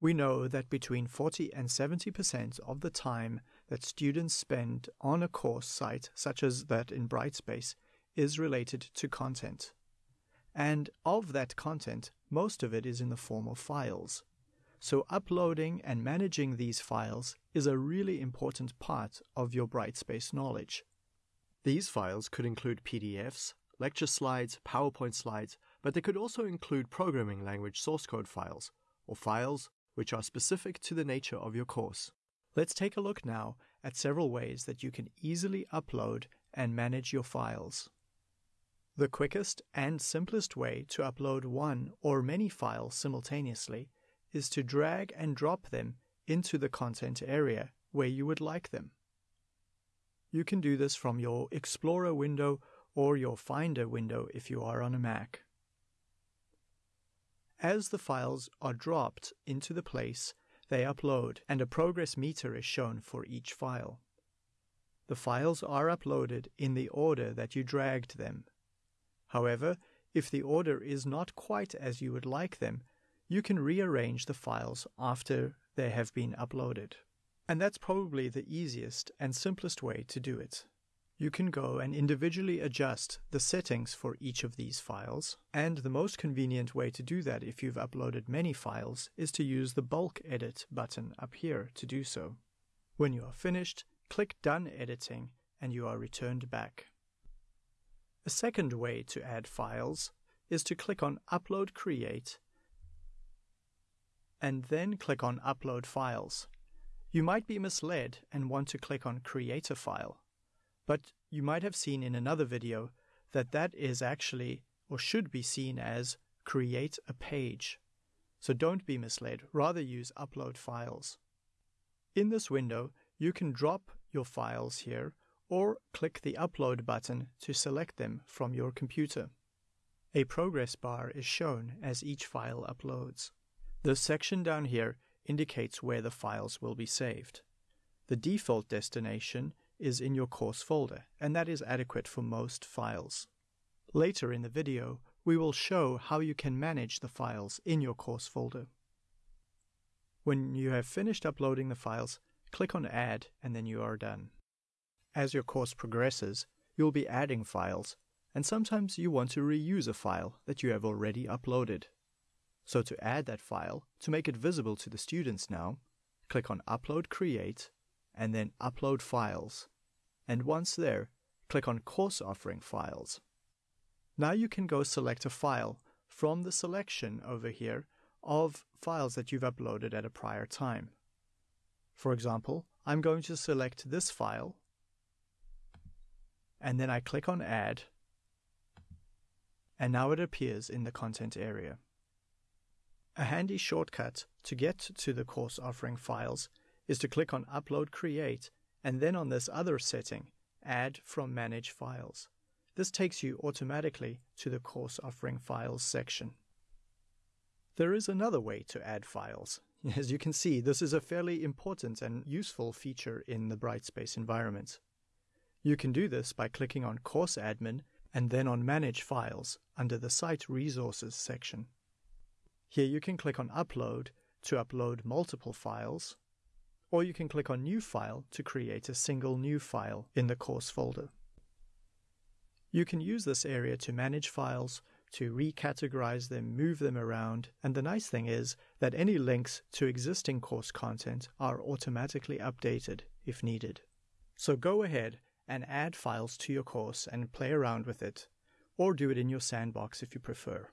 We know that between 40 and 70% of the time that students spend on a course site, such as that in Brightspace, is related to content. And of that content, most of it is in the form of files. So uploading and managing these files is a really important part of your Brightspace knowledge. These files could include PDFs, lecture slides, PowerPoint slides, but they could also include programming language source code files, or files which are specific to the nature of your course. Let's take a look now at several ways that you can easily upload and manage your files. The quickest and simplest way to upload one or many files simultaneously is to drag and drop them into the content area where you would like them. You can do this from your Explorer window or your Finder window if you are on a Mac. As the files are dropped into the place, they upload and a progress meter is shown for each file. The files are uploaded in the order that you dragged them. However, if the order is not quite as you would like them, you can rearrange the files after they have been uploaded. And that's probably the easiest and simplest way to do it. You can go and individually adjust the settings for each of these files, and the most convenient way to do that if you've uploaded many files is to use the bulk edit button up here to do so. When you are finished, click Done Editing and you are returned back. A second way to add files is to click on Upload Create and then click on Upload Files. You might be misled and want to click on Create a File, but you might have seen in another video that that is actually or should be seen as Create a Page. So don't be misled, rather use Upload Files. In this window, you can drop your files here or click the Upload button to select them from your computer. A progress bar is shown as each file uploads. The section down here indicates where the files will be saved. The default destination is in your course folder, and that is adequate for most files. Later in the video, we will show how you can manage the files in your course folder. When you have finished uploading the files, click on Add and then you are done. As your course progresses, you'll be adding files, and sometimes you want to reuse a file that you have already uploaded. So to add that file, to make it visible to the students now, click on Upload Create and then Upload Files. And once there, click on Course Offering Files. Now you can go select a file from the selection over here of files that you've uploaded at a prior time. For example, I'm going to select this file and then I click on Add and now it appears in the content area. A handy shortcut to get to the course offering files is to click on Upload Create and then on this other setting, Add from Manage Files. This takes you automatically to the course offering files section. There is another way to add files. As you can see, this is a fairly important and useful feature in the Brightspace environment. You can do this by clicking on Course Admin and then on Manage Files under the Site Resources section. Here you can click on Upload to upload multiple files, or you can click on New File to create a single new file in the course folder. You can use this area to manage files, to recategorize them, move them around, and the nice thing is that any links to existing course content are automatically updated if needed. So go ahead and add files to your course and play around with it, or do it in your sandbox if you prefer.